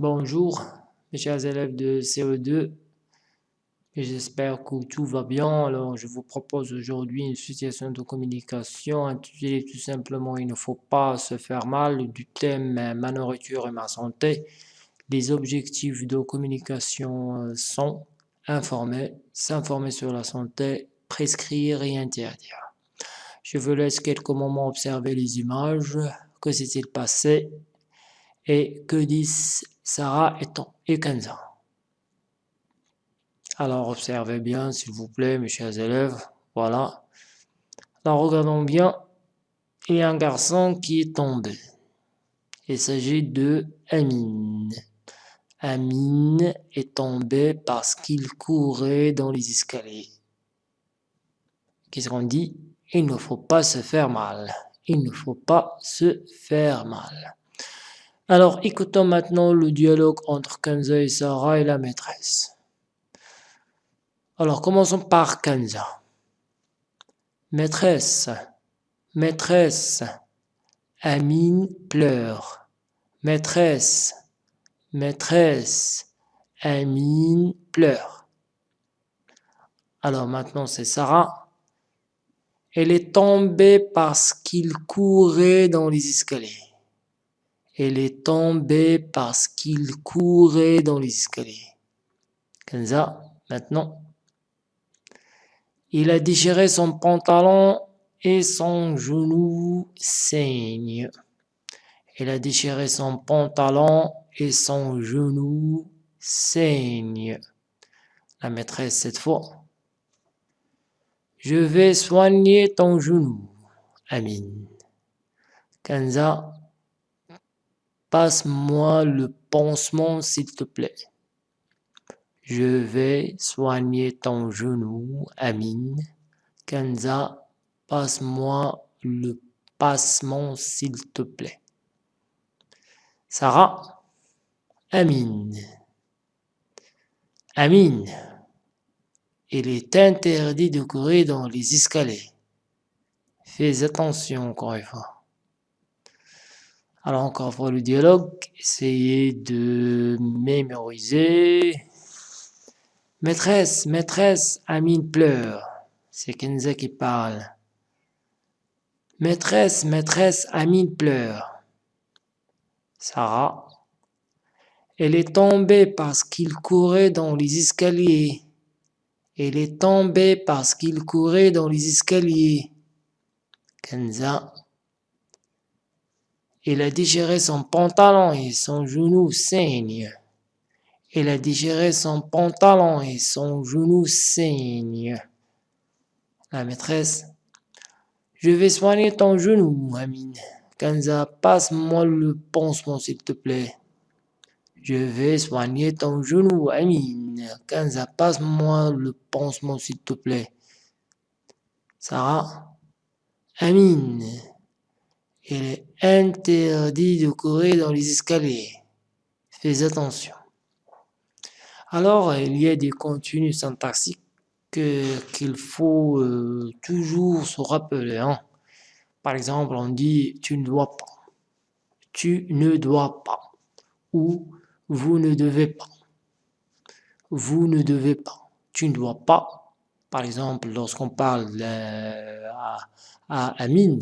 Bonjour mes chers élèves de CE2, j'espère que tout va bien. Alors je vous propose aujourd'hui une situation de communication intitulée tout simplement « Il ne faut pas se faire mal » du thème « Ma nourriture et ma santé ». Les objectifs de communication euh, sont informer, s'informer sur la santé, prescrire et interdire. Je vous laisse quelques moments observer les images, que s'est-il passé? Et que disent Sarah et Kenza. Alors observez bien s'il vous plaît mes chers élèves, voilà. Alors regardons bien, il y a un garçon qui est tombé. Il s'agit de Amine. Amine est tombé parce qu'il courait dans les escaliers. Qu'est-ce qu'on dit? Il ne faut pas se faire mal. Il ne faut pas se faire mal. Alors écoutons maintenant le dialogue entre Kenza et Sarah et la maîtresse. Alors commençons par Kenza. Maîtresse, maîtresse, Amine pleure. Maîtresse, maîtresse, Amine pleure. Alors maintenant c'est Sarah. Elle est tombée parce qu'il courait dans les escaliers. Elle est tombée parce qu'il courait dans les escaliers. Kenza, maintenant. Il a déchiré son pantalon et son genou saigne. Il a déchiré son pantalon et son genou saigne. La maîtresse cette fois. Je vais soigner ton genou, Amine. Kenza, Passe-moi le pansement s'il te plaît. Je vais soigner ton genou, Amine. Kenza, passe-moi le passement s'il te plaît. Sarah, Amine. Amine, il est interdit de courir dans les escaliers. Fais attention encore une fois. Alors encore pour le dialogue, essayez de mémoriser. Maîtresse, maîtresse, Amine pleure. C'est Kenza qui parle. Maîtresse, maîtresse, Amine pleure. Sarah. Elle est tombée parce qu'il courait dans les escaliers. Elle est tombée parce qu'il courait dans les escaliers. Kenza. Il a déchiré son pantalon et son genou saigne. Il a déchiré son pantalon et son genou saigne. La maîtresse. Je vais soigner ton genou, Amine. Kanza, passe-moi le pansement, s'il te plaît. Je vais soigner ton genou, Amine. Kanza, passe-moi le pansement, s'il te plaît. Sarah. Amine. Il est interdit de courir dans les escaliers. Fais attention. Alors, il y a des contenus syntaxiques qu'il faut euh, toujours se rappeler. Hein. Par exemple, on dit « tu ne dois pas »,« tu ne dois pas » ou « vous ne devez pas »,« vous ne devez pas »,« tu ne dois pas ». Par exemple, lorsqu'on parle à, à Amine,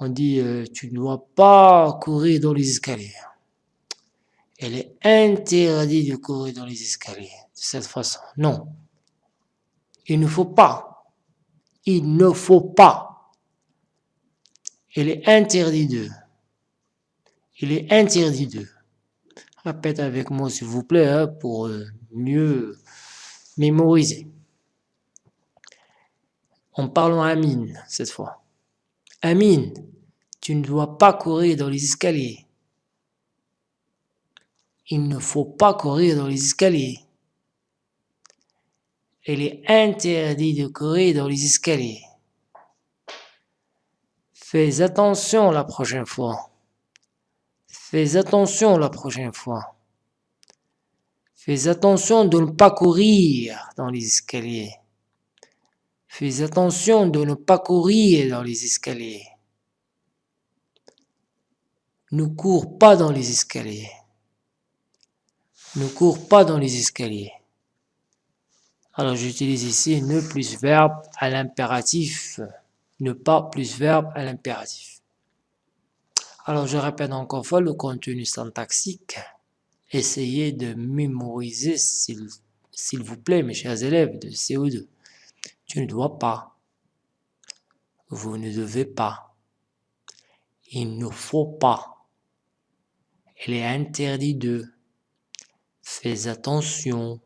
on dit euh, tu ne dois pas courir dans les escaliers. Elle est interdite de courir dans les escaliers de cette façon. Non. Il ne faut pas. Il ne faut pas. Elle est interdit de. Il est interdit de. Répète avec moi s'il vous plaît hein, pour euh, mieux mémoriser. En parlant à Amine cette fois. Amine, tu ne dois pas courir dans les escaliers. Il ne faut pas courir dans les escaliers. Il est interdit de courir dans les escaliers. Fais attention la prochaine fois. Fais attention la prochaine fois. Fais attention de ne pas courir dans les escaliers. Fais attention de ne pas courir dans les escaliers. Ne cours pas dans les escaliers. Ne cours pas dans les escaliers. Alors j'utilise ici ne plus verbe à l'impératif. Ne pas plus verbe à l'impératif. Alors je répète encore fois le contenu syntaxique. Essayez de mémoriser, s'il vous plaît, mes chers élèves de CO2. Tu ne dois pas. Vous ne devez pas. Il ne faut pas. Il est interdit de. Fais attention.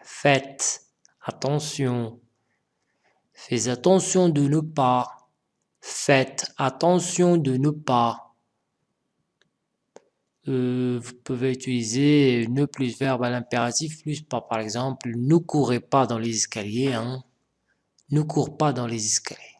Faites attention. Fais attention de ne pas. Faites attention de ne pas. Euh, vous pouvez utiliser ne plus verbe à l'impératif plus pas. Par exemple, ne courez pas dans les escaliers. Hein. Ne cours pas dans les escaliers.